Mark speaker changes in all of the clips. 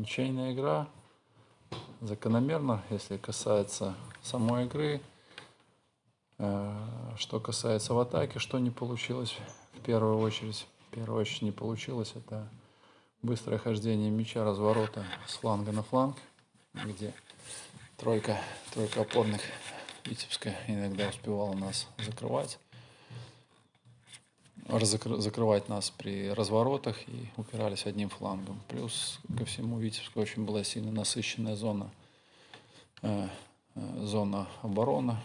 Speaker 1: Ничейная игра. Закономерно, если касается самой игры. Э, что касается в атаке, что не получилось в первую очередь. В первую очередь не получилось. Это быстрое хождение мяча, разворота с фланга на фланг, где тройка, тройка опорных Витебска иногда успевала нас закрывать закрывать нас при разворотах и упирались одним флангом. Плюс ко всему Витебска очень была сильно насыщенная зона, э, э, зона обороны.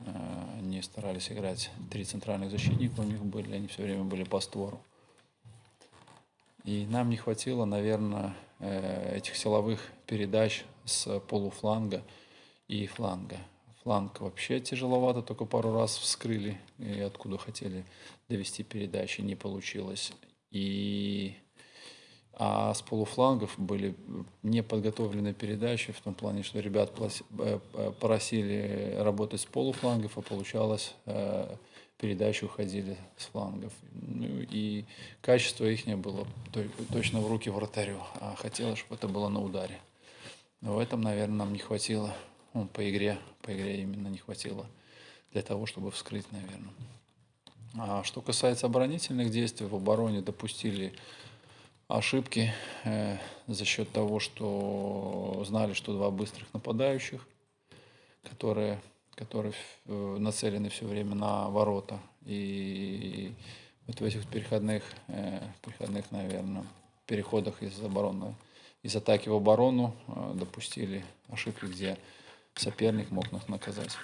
Speaker 1: Э, они старались играть три центральных защитника, у них были, они все время были по створу. И нам не хватило, наверное, этих силовых передач с полуфланга и фланга фланг вообще тяжеловато, только пару раз вскрыли, и откуда хотели довести передачи, не получилось. И а с полуфлангов были неподготовленные передачи, в том плане, что ребят э, просили работать с полуфлангов, а получалось, э, передачи уходили с флангов. Ну, и качество их не было точно в руки вратарю, а хотелось, чтобы это было на ударе. Но в этом, наверное, нам не хватило ну, по игре, по игре именно не хватило для того, чтобы вскрыть, наверное. А что касается оборонительных действий, в обороне допустили ошибки э, за счет того, что знали, что два быстрых нападающих, которые, которые э, нацелены все время на ворота. И вот в этих переходных, э, переходных наверное, переходах из обороны, из атаки в оборону э, допустили ошибки, где соперник мог нас наказать.